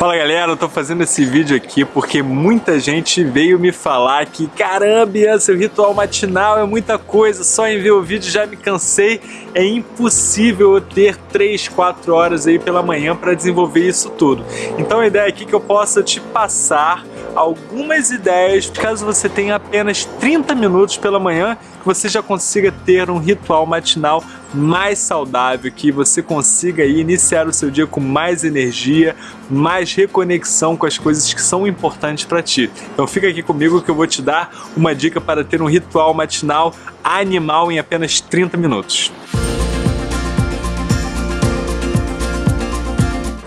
Fala galera, eu tô fazendo esse vídeo aqui porque muita gente veio me falar que caramba, seu ritual matinal é muita coisa, só em ver o vídeo já me cansei, é impossível eu ter 3, 4 horas aí pela manhã para desenvolver isso tudo. Então a ideia aqui é que eu possa te passar algumas ideias, caso você tenha apenas 30 minutos pela manhã, que você já consiga ter um ritual matinal mais saudável, que você consiga iniciar o seu dia com mais energia, mais reconexão com as coisas que são importantes para ti. Então fica aqui comigo que eu vou te dar uma dica para ter um ritual matinal animal em apenas 30 minutos.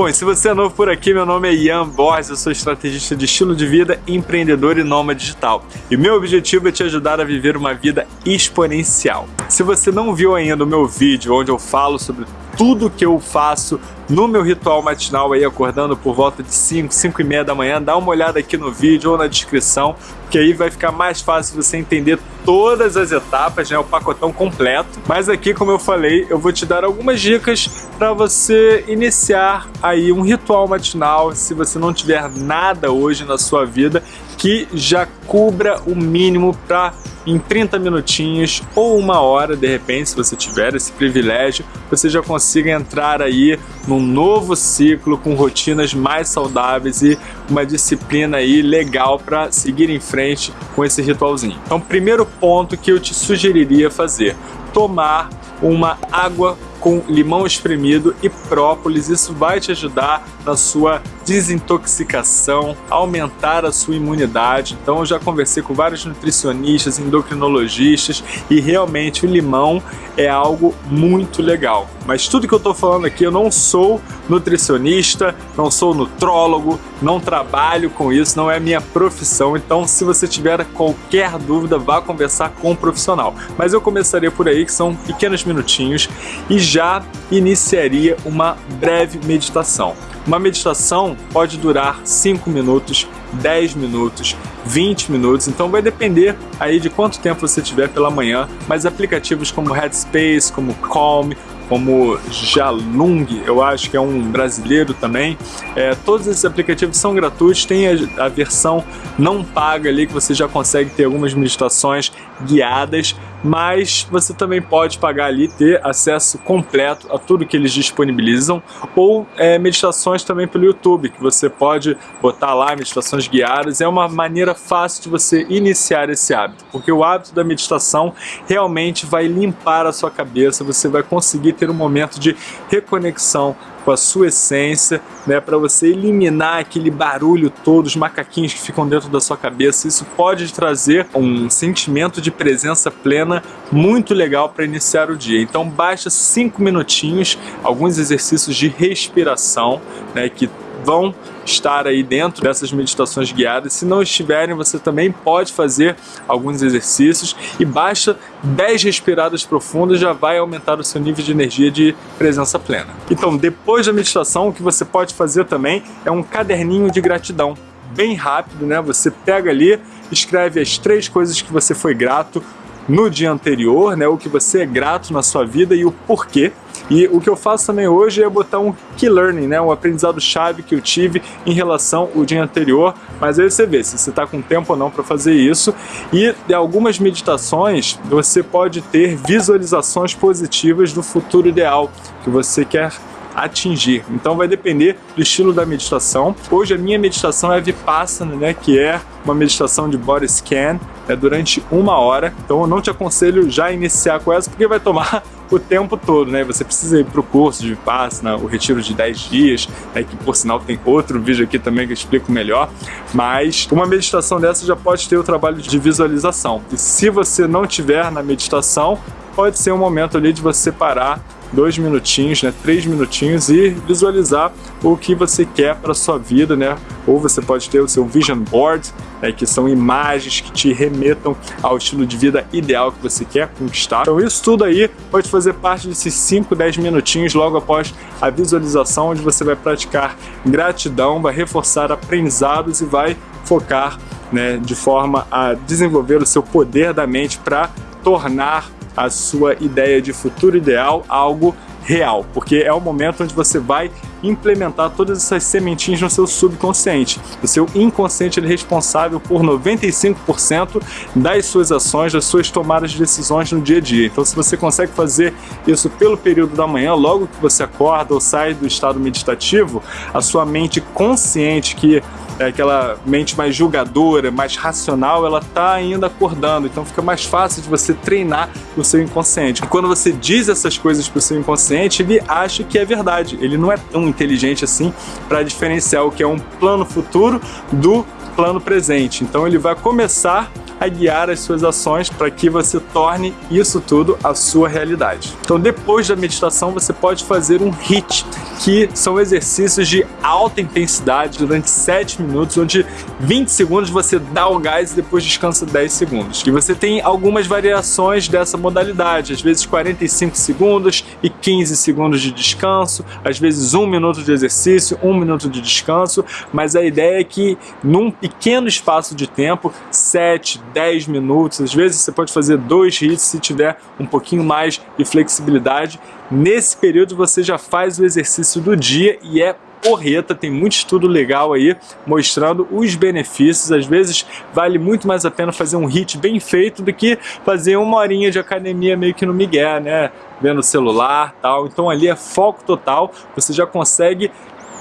Bom, se você é novo por aqui, meu nome é Ian Borges, eu sou estrategista de estilo de vida, empreendedor e nômade digital. E meu objetivo é te ajudar a viver uma vida exponencial. Se você não viu ainda o meu vídeo onde eu falo sobre tudo que eu faço no meu ritual matinal aí acordando por volta de 5, 5 e meia da manhã, dá uma olhada aqui no vídeo ou na descrição, que aí vai ficar mais fácil você entender todas as etapas, né, o pacotão completo. Mas aqui, como eu falei, eu vou te dar algumas dicas para você iniciar aí um ritual matinal, se você não tiver nada hoje na sua vida que já cubra o mínimo para em 30 minutinhos ou uma hora, de repente, se você tiver esse privilégio, você já consiga entrar aí num novo ciclo com rotinas mais saudáveis e uma disciplina aí legal para seguir em frente com esse ritualzinho. Então, primeiro ponto que eu te sugeriria fazer, tomar uma água com limão espremido e própolis. Isso vai te ajudar na sua desintoxicação, aumentar a sua imunidade. Então eu já conversei com vários nutricionistas, endocrinologistas e realmente o limão é algo muito legal. Mas tudo que eu estou falando aqui, eu não sou nutricionista, não sou nutrólogo, não trabalho com isso, não é minha profissão. Então se você tiver qualquer dúvida, vá conversar com um profissional. Mas eu começaria por aí, que são pequenos minutinhos, e já iniciaria uma breve meditação. Uma meditação pode durar 5 minutos, 10 minutos, 20 minutos, então vai depender aí de quanto tempo você tiver pela manhã, mas aplicativos como Headspace, como Calm, como Jalung, eu acho que é um brasileiro também. É, todos esses aplicativos são gratuitos, tem a, a, versão não paga ali que você já consegue ter algumas meditações guiadas, mas você também pode pagar ali ter acesso completo a tudo que eles disponibilizam ou é, meditações também pelo YouTube, que você pode botar lá meditações guiadas. É uma maneira fácil de você iniciar esse hábito, porque o hábito da meditação realmente vai limpar a sua cabeça, você vai conseguir ter um momento de reconexão com a sua essência, né, para você eliminar aquele barulho todo, os macaquinhos que ficam dentro da sua cabeça. Isso pode trazer um sentimento de presença plena muito legal para iniciar o dia. Então basta cinco minutinhos, alguns exercícios de respiração, né, que vão estar aí dentro dessas meditações guiadas. Se não estiverem, você também pode fazer alguns exercícios e basta 10 respiradas profundas já vai aumentar o seu nível de energia de presença plena. Então, depois da meditação, o que você pode fazer também é um caderninho de gratidão. Bem rápido, né? Você pega ali, escreve as três coisas que você foi grato no dia anterior, né? O que você é grato na sua vida e o porquê. E o que eu faço também hoje é botar um key learning, né, um aprendizado chave que eu tive em relação ao dia anterior, mas aí você vê se você está com tempo ou não para fazer isso. E de algumas meditações você pode ter visualizações positivas do futuro ideal que você quer atingir. Então vai depender do estilo da meditação. Hoje a minha meditação é Vipassana, né, que é uma meditação de body scan, é durante uma hora. Então eu não te aconselho já iniciar com essa, porque vai tomar o tempo todo, né? Você precisa ir para o curso de Vipassana, o retiro de 10 dias, né? que por sinal tem outro vídeo aqui também que eu explico melhor, mas uma meditação dessa já pode ter o trabalho de visualização. E se você não tiver na meditação, pode ser um momento ali de você parar dois minutinhos, né, três minutinhos e visualizar o que você quer para sua vida, né? Ou você pode ter o seu vision board, né, que são imagens que te remetam ao estilo de vida ideal que você quer conquistar. Então isso tudo aí pode fazer parte desses 5, 10 minutinhos logo após a visualização, onde você vai praticar gratidão, vai reforçar aprendizados e vai focar né, de forma a desenvolver o seu poder da mente para tornar a sua ideia de futuro ideal algo real, porque é o momento onde você vai implementar todas essas sementinhas no seu subconsciente. O seu inconsciente é responsável por 95% das suas ações, das suas tomadas de decisões no dia a dia. Então se você consegue fazer isso pelo período da manhã, logo que você acorda ou sai do estado meditativo, a sua mente consciente que aquela mente mais julgadora, mais racional, ela tá ainda acordando, então fica mais fácil de você treinar o seu inconsciente. E quando você diz essas coisas para o seu inconsciente, ele acha que é verdade, ele não é tão inteligente assim para diferenciar o que é um plano futuro do plano presente. Então ele vai começar a guiar as suas ações para que você torne isso tudo a sua realidade. Então depois da meditação você pode fazer um HIIT, que são exercícios de alta intensidade durante 7 minutos, onde 20 segundos você dá o gás e depois descansa 10 segundos. E você tem algumas variações dessa modalidade, às vezes 45 segundos e 15 segundos de descanso, às vezes 1 minuto de exercício, 1 minuto de descanso, mas a ideia é que num pequeno espaço de tempo, 7, 10 minutos, às vezes você pode fazer dois hits se tiver um pouquinho mais de flexibilidade. Nesse período você já faz o exercício do dia e é porreta, tem muito estudo legal aí mostrando os benefícios, às vezes vale muito mais a pena fazer um hit bem feito do que fazer uma horinha de academia meio que no migué, né, vendo o celular tal, então ali é foco total, você já consegue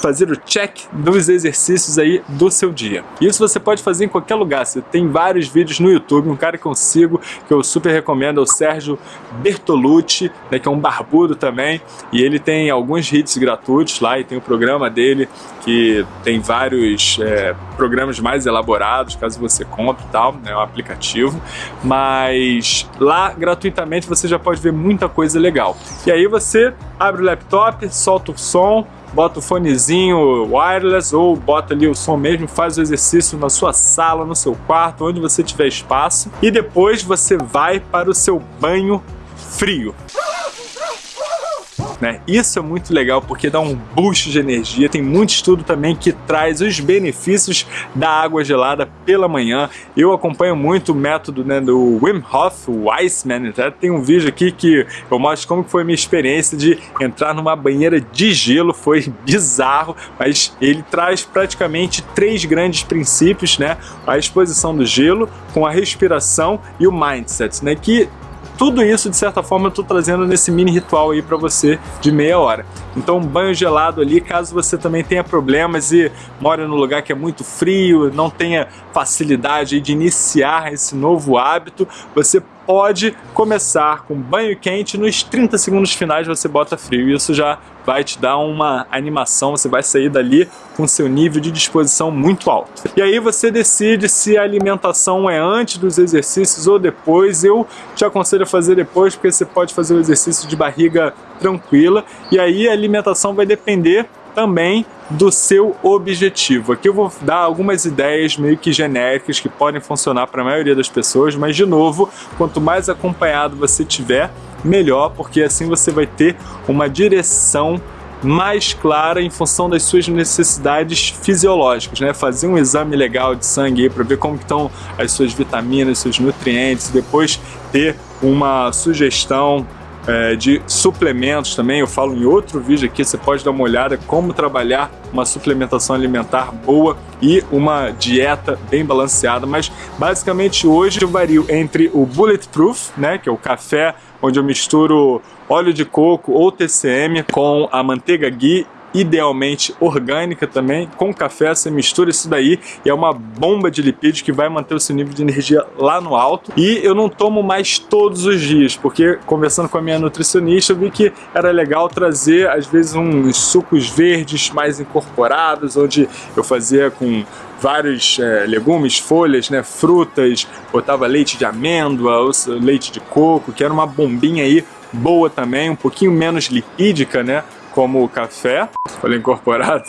fazer o check dos exercícios aí do seu dia. Isso você pode fazer em qualquer lugar, você tem vários vídeos no YouTube, um cara que eu que eu super recomendo, é o Sérgio Bertolucci, né, que é um barbudo também, e ele tem alguns hits gratuitos lá, e tem o programa dele, que tem vários é, programas mais elaborados, caso você compre e tal, é um aplicativo, mas lá gratuitamente você já pode ver muita coisa legal. E aí você abre o laptop, solta o som, bota o fonezinho wireless ou bota ali o som mesmo, faz o exercício na sua sala, no seu quarto, onde você tiver espaço e depois você vai para o seu banho frio. Né? Isso é muito legal porque dá um boost de energia. Tem muito estudo também que traz os benefícios da água gelada pela manhã. Eu acompanho muito o método né, do Wim Hof, o Iceman. Até tem um vídeo aqui que eu mostro como foi a minha experiência de entrar numa banheira de gelo. Foi bizarro, mas ele traz praticamente três grandes princípios, né? A exposição do gelo, com a respiração e o mindset, né? Que tudo isso, de certa forma, eu estou trazendo nesse mini ritual aí para você de meia hora. Então, um banho gelado ali, caso você também tenha problemas e mora num lugar que é muito frio, não tenha facilidade de iniciar esse novo hábito, você pode começar com banho quente, nos 30 segundos finais você bota frio. Isso já vai te dar uma animação, você vai sair dali com seu nível de disposição muito alto. E aí você decide se a alimentação é antes dos exercícios ou depois. Eu te aconselho a fazer depois, porque você pode fazer o exercício de barriga tranquila. E aí a alimentação vai depender também do seu objetivo. Aqui eu vou dar algumas ideias meio que genéricas que podem funcionar para a maioria das pessoas, mas de novo, quanto mais acompanhado você tiver, melhor, porque assim você vai ter uma direção mais clara em função das suas necessidades fisiológicas, né? Fazer um exame legal de sangue para ver como estão as suas vitaminas, seus nutrientes, depois ter uma sugestão é, de suplementos também, eu falo em outro vídeo aqui, você pode dar uma olhada como trabalhar uma suplementação alimentar boa e uma dieta bem balanceada, mas basicamente hoje eu vario entre o Bulletproof, né, que é o café onde eu misturo óleo de coco ou TCM com a manteiga ghee idealmente orgânica também, com café, você mistura isso daí e é uma bomba de lipídios que vai manter o seu nível de energia lá no alto. E eu não tomo mais todos os dias, porque conversando com a minha nutricionista eu vi que era legal trazer às vezes uns sucos verdes mais incorporados, onde eu fazia com vários é, legumes, folhas, né, frutas, botava leite de amêndoa, leite de coco, que era uma bombinha aí boa também, um pouquinho menos lipídica, né, como o café, falei incorporado,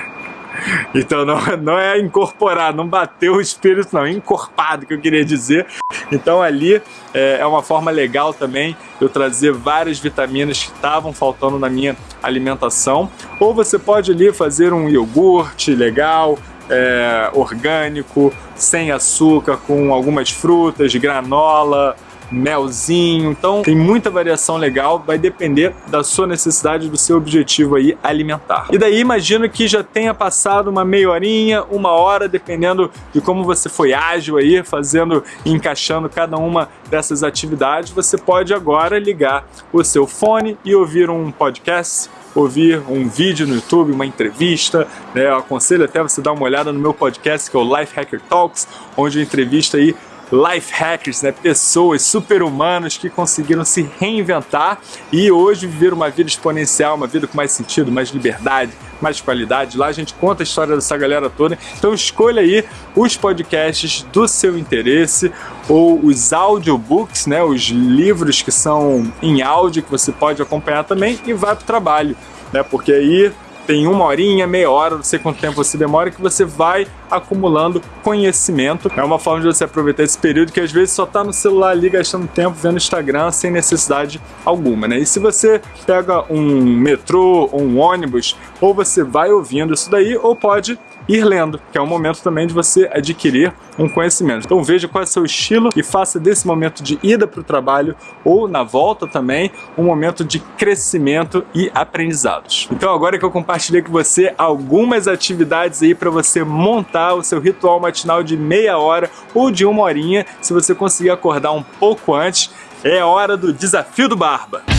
então não, não é incorporado, não bateu o espírito não, encorpado que eu queria dizer. Então ali é, é uma forma legal também eu trazer várias vitaminas que estavam faltando na minha alimentação. Ou você pode ali fazer um iogurte legal, é, orgânico, sem açúcar, com algumas frutas, granola, melzinho. Então tem muita variação legal, vai depender da sua necessidade, do seu objetivo aí alimentar. E daí imagino que já tenha passado uma meia horinha, uma hora, dependendo de como você foi ágil aí, fazendo e encaixando cada uma dessas atividades, você pode agora ligar o seu fone e ouvir um podcast ouvir um vídeo no YouTube, uma entrevista, né? Eu aconselho até você dar uma olhada no meu podcast que é o Life Hacker Talks, onde eu entrevisto aí life hackers, né? pessoas super-humanas que conseguiram se reinventar e hoje viver uma vida exponencial, uma vida com mais sentido, mais liberdade, mais qualidade. Lá a gente conta a história dessa galera toda. Então escolha aí os podcasts do seu interesse ou os audiobooks, né? os livros que são em áudio que você pode acompanhar também e vai para o trabalho, né? porque aí tem uma horinha, meia hora, não sei quanto tempo você demora, que você vai acumulando conhecimento. É uma forma de você aproveitar esse período que às vezes só tá no celular ali gastando tempo vendo Instagram sem necessidade alguma, né? E se você pega um metrô um ônibus, ou você vai ouvindo isso daí, ou pode ir lendo, que é um momento também de você adquirir um conhecimento. Então veja qual é o seu estilo e faça desse momento de ida para o trabalho ou na volta também um momento de crescimento e aprendizados. Então agora que eu compartilhei com você algumas atividades aí para você montar o seu ritual matinal de meia hora ou de uma horinha, se você conseguir acordar um pouco antes, é hora do desafio do Barba.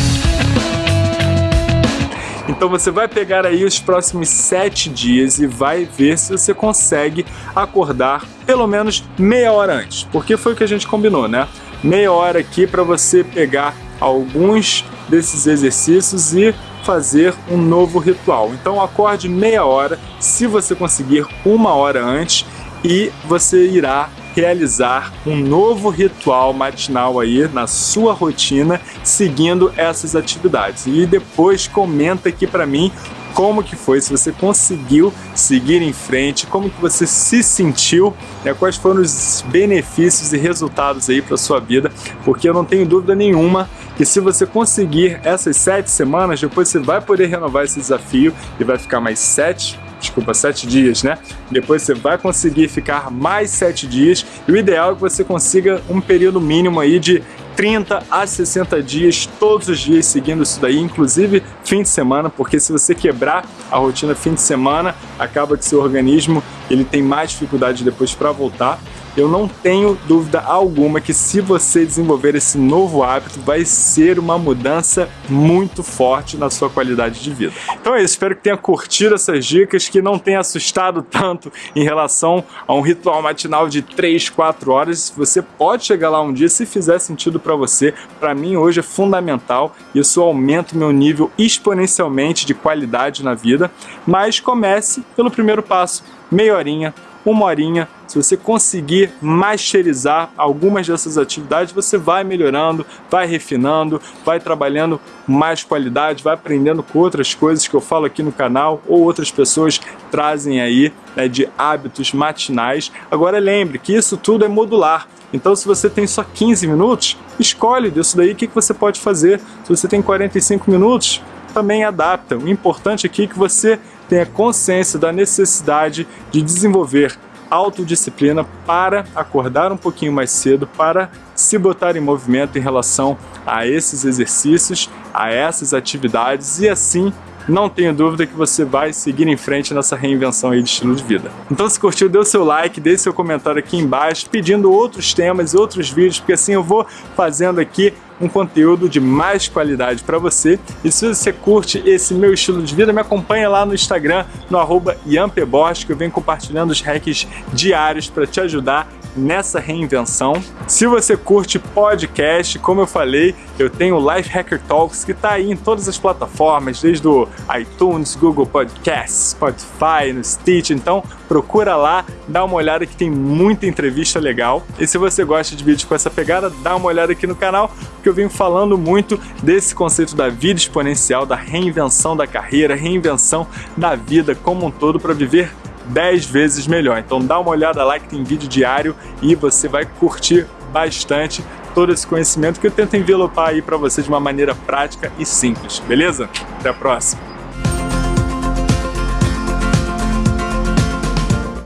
Então você vai pegar aí os próximos sete dias e vai ver se você consegue acordar pelo menos meia hora antes, porque foi o que a gente combinou, né? Meia hora aqui para você pegar alguns desses exercícios e fazer um novo ritual. Então acorde meia hora, se você conseguir uma hora antes, e você irá realizar um novo ritual matinal aí na sua rotina, seguindo essas atividades. E depois comenta aqui para mim como que foi, se você conseguiu seguir em frente, como que você se sentiu, né, quais foram os benefícios e resultados aí para sua vida, porque eu não tenho dúvida nenhuma que se você conseguir essas sete semanas, depois você vai poder renovar esse desafio e vai ficar mais sete desculpa, sete dias, né? Depois você vai conseguir ficar mais sete dias e o ideal é que você consiga um período mínimo aí de 30 a 60 dias, todos os dias seguindo isso daí, inclusive fim de semana, porque se você quebrar a rotina fim de semana, acaba que seu organismo ele tem mais dificuldade depois para voltar eu não tenho dúvida alguma que se você desenvolver esse novo hábito, vai ser uma mudança muito forte na sua qualidade de vida. Então é isso, espero que tenha curtido essas dicas, que não tenha assustado tanto em relação a um ritual matinal de 3, 4 horas. Você pode chegar lá um dia se fizer sentido para você. Para mim hoje é fundamental, isso aumenta o meu nível exponencialmente de qualidade na vida, mas comece pelo primeiro passo, meia horinha, uma horinha, se você conseguir masterizar algumas dessas atividades, você vai melhorando, vai refinando, vai trabalhando mais qualidade, vai aprendendo com outras coisas que eu falo aqui no canal ou outras pessoas trazem aí né, de hábitos matinais. Agora lembre que isso tudo é modular. Então se você tem só 15 minutos, escolhe disso daí o que, que você pode fazer. Se você tem 45 minutos, também adapta. O importante aqui é que você tenha consciência da necessidade de desenvolver autodisciplina para acordar um pouquinho mais cedo, para se botar em movimento em relação a esses exercícios, a essas atividades e assim não tenho dúvida que você vai seguir em frente nessa reinvenção aí de estilo de vida. Então se curtiu, dê o seu like, deixe seu comentário aqui embaixo, pedindo outros temas e outros vídeos, porque assim eu vou fazendo aqui um conteúdo de mais qualidade para você. E se você curte esse meu estilo de vida, me acompanha lá no Instagram, no arroba que eu venho compartilhando os hacks diários para te ajudar nessa reinvenção. Se você curte podcast, como eu falei, eu tenho o Life Hacker Talks que está aí em todas as plataformas, desde o iTunes, Google Podcasts, Spotify, no Stitch, então procura lá, dá uma olhada que tem muita entrevista legal. E se você gosta de vídeos com essa pegada, dá uma olhada aqui no canal, porque eu venho falando muito desse conceito da vida exponencial, da reinvenção da carreira, reinvenção da vida como um todo para viver 10 vezes melhor. Então dá uma olhada lá que tem vídeo diário e você vai curtir bastante todo esse conhecimento que eu tento envelopar aí para você de uma maneira prática e simples, beleza? Até a próxima!